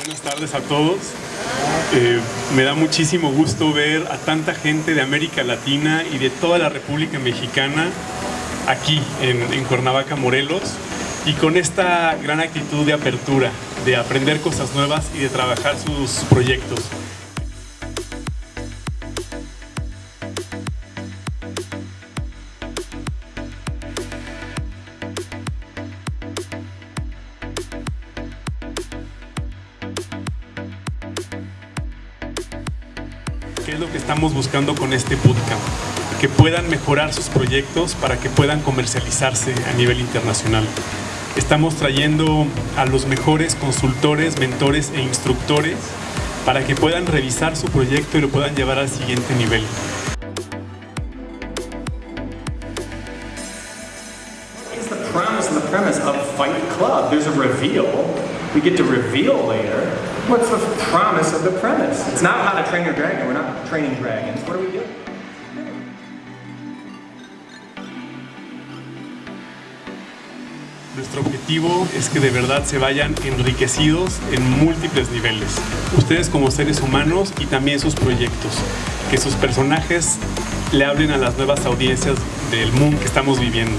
buenas tardes a todos. Eh, me da muchísimo gusto ver a tanta gente de América Latina y de toda la República Mexicana aquí en, en Cuernavaca, Morelos, y con esta gran actitud de apertura, de aprender cosas nuevas y de trabajar sus proyectos. ¿Qué es lo que estamos buscando con este bootcamp? Que puedan mejorar sus proyectos para que puedan comercializarse a nivel internacional. Estamos trayendo a los mejores consultores, mentores e instructores para que puedan revisar su proyecto y lo puedan llevar al siguiente nivel. The premise and the premise of Fight Club. There's a reveal. We get to reveal later. What's the promise of the premise? It's not how to train your dragon. We're not training dragons. What are we doing? Nuestro objetivo es que de verdad se vayan enriquecidos en múltiples niveles. Ustedes como seres humanos y también sus proyectos. Que sus personajes le hablen a las nuevas audiencias del mundo que estamos viviendo.